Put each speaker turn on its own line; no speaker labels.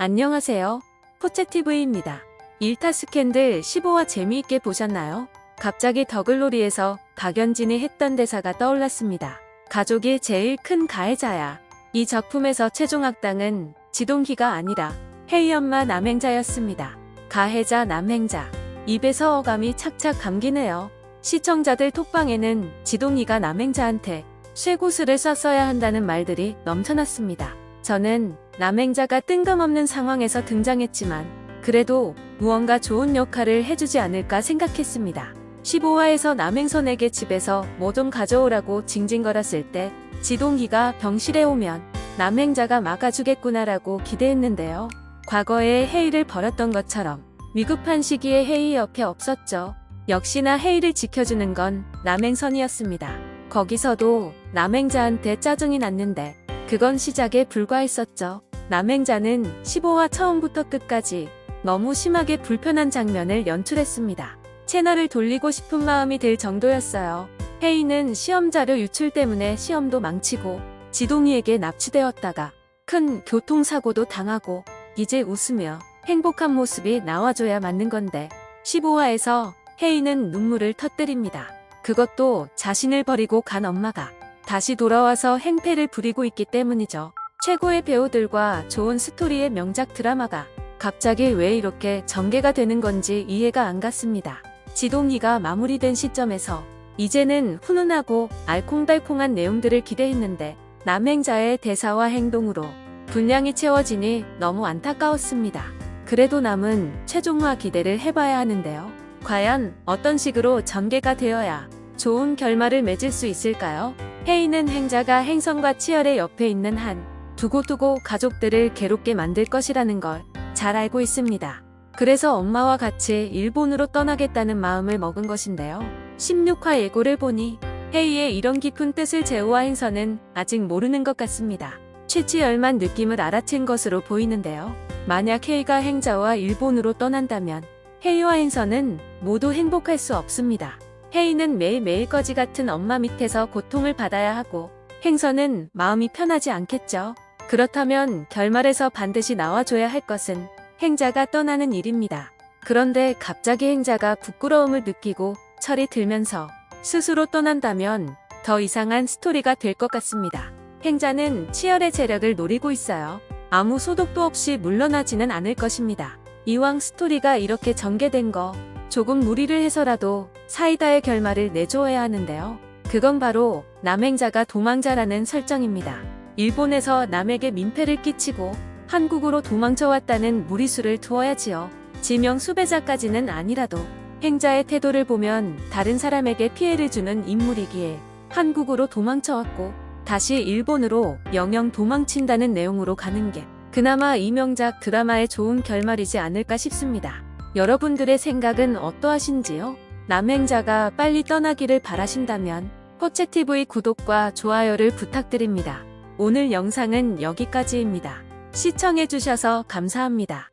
안녕하세요. 포채TV입니다. 일타 스캔들 15화 재미있게 보셨나요? 갑자기 더글로리에서 박연진이 했던 대사가 떠올랐습니다. 가족이 제일 큰 가해자야. 이 작품에서 최종 악당은 지동기가 아니라 혜이 엄마 남행자였습니다. 가해자 남행자. 입에서 어감이 착착 감기네요. 시청자들 톡방에는 지동이가 남행자한테 쇠고수를 썼어야 한다는 말들이 넘쳐났습니다. 저는 남행자가 뜬금없는 상황에서 등장했지만 그래도 무언가 좋은 역할을 해주지 않을까 생각했습니다. 15화에서 남행선에게 집에서 뭐 좀 가져오라고 징징거렸을 때 지동기가 병실에 오면 남행자가 막아주겠구나라고 기대했는데요. 과거에 헤이를 버렸던 것처럼 위급한 시기에 헤이 옆에 없었죠. 역시나 헤이를 지켜주는 건 남행선이었습니다. 거기서도 남행자한테 짜증이 났는데 그건 시작에 불과했었죠. 남행자는 15화 처음부터 끝까지 너무 심하게 불편한 장면을 연출했습니다. 채널을 돌리고 싶은 마음이 들 정도였어요. 헤이는 시험 자료 유출 때문에 시험도 망치고 지동이에게 납치되었다가 큰 교통사고도 당하고 이제 웃으며 행복한 모습이 나와줘야 맞는 건데 15화에서 헤이는 눈물을 터뜨립니다. 그것도 자신을 버리고 간 엄마가 다시 돌아와서 행패를 부리고 있기 때문이죠. 최고의 배우들과 좋은 스토리의 명작 드라마가 갑자기 왜 이렇게 전개가 되는 건지 이해가 안 갔습니다. 지동이가 마무리된 시점에서 이제는 훈훈하고 알콩달콩한 내용들을 기대했는데 남행자의 대사와 행동으로 분량이 채워지니 너무 안타까웠습니다. 그래도 남은 최종화 기대를 해봐야 하는데요. 과연 어떤 식으로 전개가 되어야 좋은 결말을 맺을 수 있을까요? 헤이는 행자가 행성과 치열의 옆에 있는 한 두고두고 가족들을 괴롭게 만들 것이라는 걸 잘 알고 있습니다. 그래서 엄마와 같이 일본으로 떠나겠다는 마음을 먹은 것인데요. 16화 예고를 보니 헤이의 이런 깊은 뜻을 제우와 행선은 아직 모르는 것 같습니다. 취치열만 느낌을 알아챈 것으로 보이는데요. 만약 헤이가 행자와 일본으로 떠난다면 헤이와 행선은 모두 행복할 수 없습니다. 헤이는 매일매일 거지 같은 엄마 밑에서 고통을 받아야 하고 행선은 마음이 편하지 않겠죠. 그렇다면 결말에서 반드시 나와줘야 할 것은 행자가 떠나는 일입니다. 그런데 갑자기 행자가 부끄러움을 느끼고 철이 들면서 스스로 떠난다면 더 이상한 스토리가 될 것 같습니다. 행자는 치열의 재력을 노리고 있어요. 아무 소득도 없이 물러나지는 않을 것입니다. 이왕 스토리가 이렇게 전개된 거 조금 무리를 해서라도 사이다의 결말을 내줘야 하는데요. 그건 바로 남행자가 도망자라는 설정입니다. 일본에서 남에게 민폐를 끼치고 한국으로 도망쳐왔다는 무리수를 두어야지요. 지명 수배자까지는 아니라도 행자의 태도를 보면 다른 사람에게 피해를 주는 인물이기에 한국으로 도망쳐왔고 다시 일본으로 영영 도망친다는 내용으로 가는 게 그나마 이 명작 드라마의 좋은 결말이지 않을까 싶습니다. 여러분들의 생각은 어떠하신지요? 남행자가 빨리 떠나기를 바라신다면 포채TV 구독과 좋아요를 부탁드립니다. 오늘 영상은 여기까지입니다. 시청해주셔서 감사합니다.